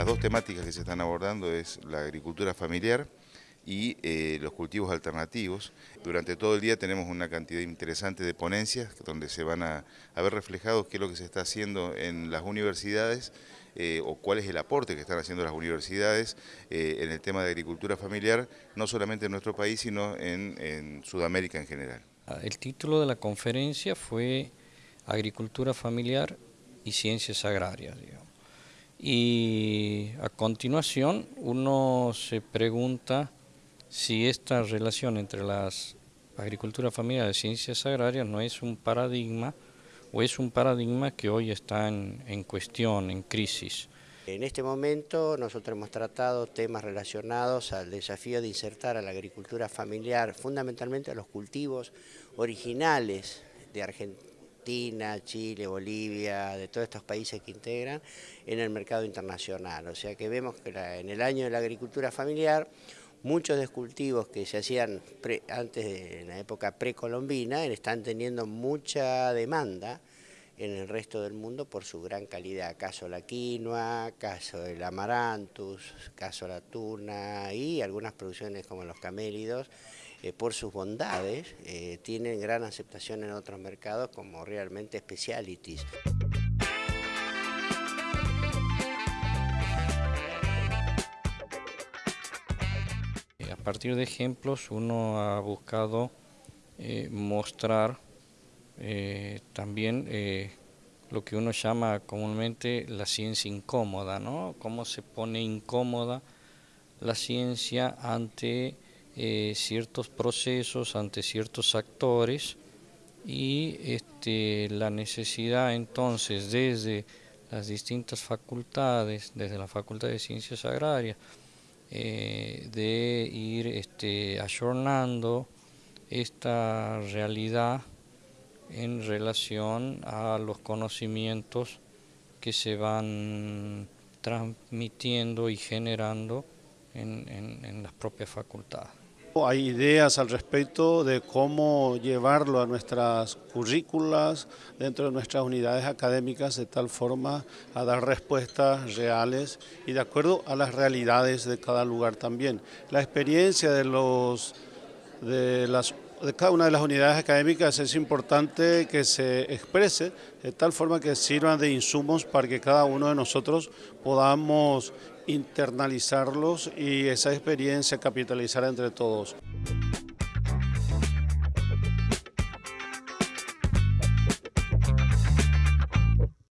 Las dos temáticas que se están abordando es la agricultura familiar y eh, los cultivos alternativos. Durante todo el día tenemos una cantidad interesante de ponencias donde se van a, ver reflejados qué es lo que se está haciendo en las universidades eh, o cuál es el aporte que están haciendo las universidades eh, en el tema de agricultura familiar, no solamente en nuestro país, sino en, Sudamérica en general. Ah, el título de la conferencia fue Agricultura familiar y ciencias agrarias. Y a continuación uno se pregunta si esta relación entre las agricultura familiar y ciencias agrarias no es un paradigma o es un paradigma que hoy está en, cuestión, en crisis. En este momento nosotros hemos tratado temas relacionados al desafío de insertar a la agricultura familiar, fundamentalmente a los cultivos originales de Argentina, Chile, Bolivia, de todos estos países que integran, en el mercado internacional. O sea que vemos que en el año de la agricultura familiar muchos de cultivos que se hacían antes de la época precolombina están teniendo mucha demanda en el resto del mundo por su gran calidad, caso la quinoa, caso el amarantus, caso la tuna y algunas producciones como los camélidos, eh, por sus bondades, eh, tienen gran aceptación en otros mercados como realmente specialities. A partir de ejemplos uno ha buscado eh, mostrar eh, también eh, lo que uno llama comúnmente la ciencia incómoda, ¿no? Cómo se pone incómoda la ciencia ante ciertos procesos, ante ciertos actores y este, la necesidad entonces desde las distintas facultades, desde la Facultad de Ciencias Agrarias, eh, de ir este, ayornando esta realidad en relación a los conocimientos que se van transmitiendo y generando en, las propias facultades. Hay ideas al respecto de cómo llevarlo a nuestras currículas, dentro de nuestras unidades académicas, de tal forma a dar respuestas reales y de acuerdo a las realidades de cada lugar también. La experiencia de, los, de, las, de cada una de las unidades académicas es importante que se exprese de tal forma que sirvan de insumos para que cada uno de nosotros podamos internalizarlos y esa experiencia capitalizar entre todos.